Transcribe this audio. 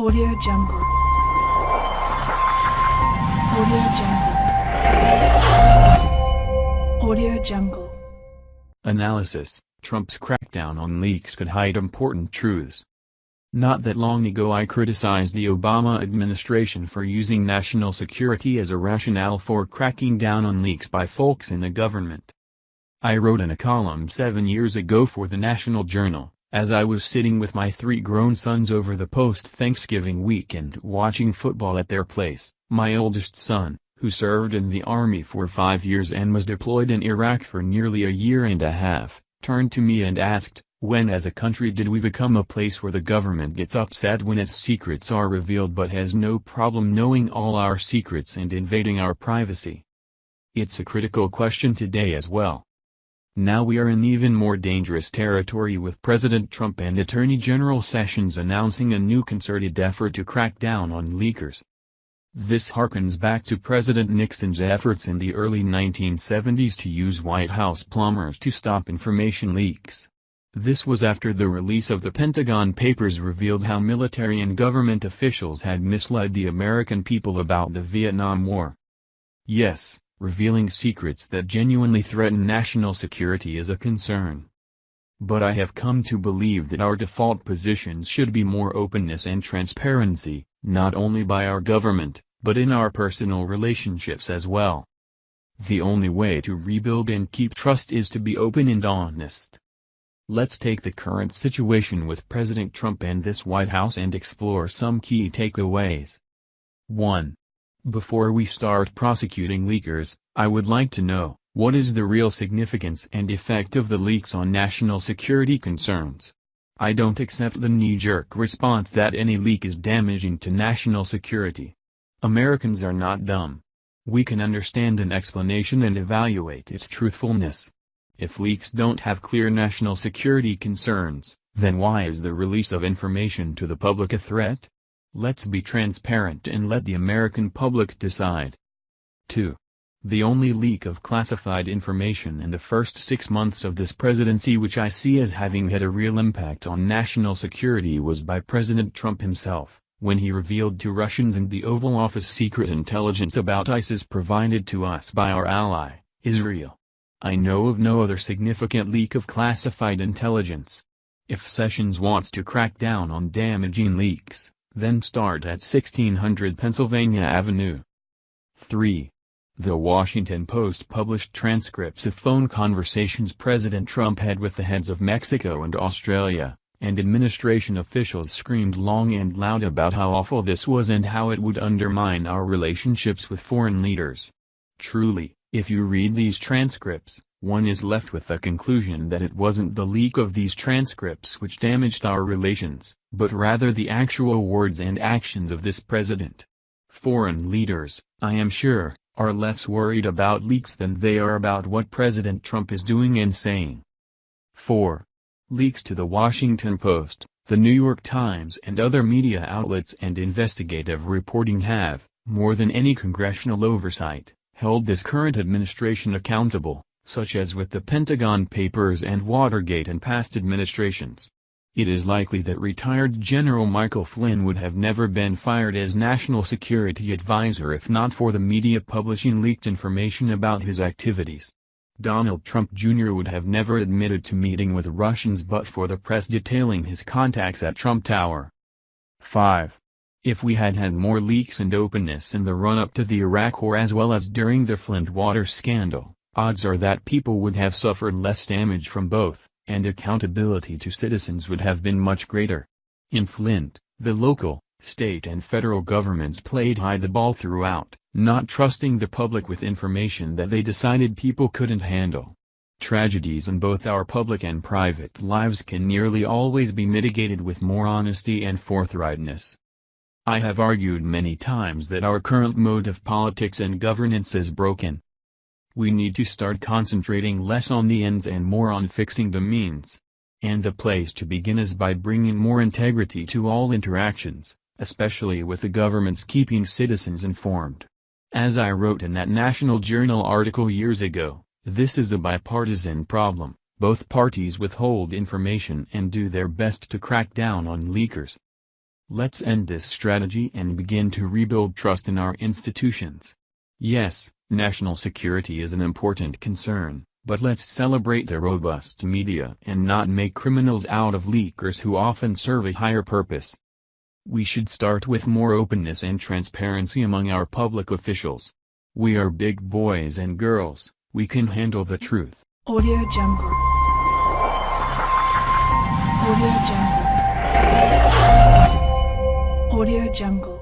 Audio Jungle. Audio Jungle. Audio Jungle. Analysis Trump's crackdown on leaks could hide important truths. Not that long ago I criticized the Obama administration for using national security as a rationale for cracking down on leaks by folks in the government. I wrote in a column seven years ago for the National Journal, as I was sitting with my three grown sons over the post-Thanksgiving weekend watching football at their place, my oldest son, who served in the Army for five years and was deployed in Iraq for nearly a year and a half, turned to me and asked, when as a country did we become a place where the government gets upset when its secrets are revealed but has no problem knowing all our secrets and invading our privacy? It's a critical question today as well. Now we are in even more dangerous territory with President Trump and Attorney General Sessions announcing a new concerted effort to crack down on leakers. This harkens back to President Nixon's efforts in the early 1970s to use White House plumbers to stop information leaks. This was after the release of the Pentagon Papers revealed how military and government officials had misled the American people about the Vietnam War. Yes, revealing secrets that genuinely threaten national security is a concern. But I have come to believe that our default positions should be more openness and transparency, not only by our government, but in our personal relationships as well. The only way to rebuild and keep trust is to be open and honest. Let's take the current situation with President Trump and this White House and explore some key takeaways. 1. Before we start prosecuting leakers, I would like to know, what is the real significance and effect of the leaks on national security concerns? I don't accept the knee-jerk response that any leak is damaging to national security. Americans are not dumb. We can understand an explanation and evaluate its truthfulness. If leaks don't have clear national security concerns, then why is the release of information to the public a threat? Let's be transparent and let the American public decide. 2. The only leak of classified information in the first six months of this presidency which I see as having had a real impact on national security was by President Trump himself, when he revealed to Russians in the Oval Office secret intelligence about ISIS provided to us by our ally, Israel. I know of no other significant leak of classified intelligence. If Sessions wants to crack down on damaging leaks, then start at 1600 Pennsylvania Avenue. 3. The Washington Post published transcripts of phone conversations President Trump had with the heads of Mexico and Australia, and administration officials screamed long and loud about how awful this was and how it would undermine our relationships with foreign leaders. Truly, if you read these transcripts, one is left with the conclusion that it wasn't the leak of these transcripts which damaged our relations, but rather the actual words and actions of this president. Foreign leaders, I am sure, are less worried about leaks than they are about what President Trump is doing and saying. 4. Leaks to the Washington Post, the New York Times and other media outlets and investigative reporting have, more than any congressional oversight, held this current administration accountable, such as with the Pentagon Papers and Watergate and past administrations. It is likely that retired General Michael Flynn would have never been fired as National Security Advisor if not for the media publishing leaked information about his activities. Donald Trump Jr. would have never admitted to meeting with Russians but for the press detailing his contacts at Trump Tower. 5. If we had had more leaks and openness in the run-up to the Iraq War as well as during the Flint water scandal, odds are that people would have suffered less damage from both, and accountability to citizens would have been much greater. In Flint, the local, state and federal governments played hide the ball throughout, not trusting the public with information that they decided people couldn't handle. Tragedies in both our public and private lives can nearly always be mitigated with more honesty and forthrightness. I have argued many times that our current mode of politics and governance is broken. We need to start concentrating less on the ends and more on fixing the means. And the place to begin is by bringing more integrity to all interactions, especially with the governments keeping citizens informed. As I wrote in that National Journal article years ago, this is a bipartisan problem, both parties withhold information and do their best to crack down on leakers. Let's end this strategy and begin to rebuild trust in our institutions. Yes, national security is an important concern, but let's celebrate a robust media and not make criminals out of leakers who often serve a higher purpose. We should start with more openness and transparency among our public officials. We are big boys and girls, we can handle the truth. Audio Jungle. Audio Jungle. Audio Jungle.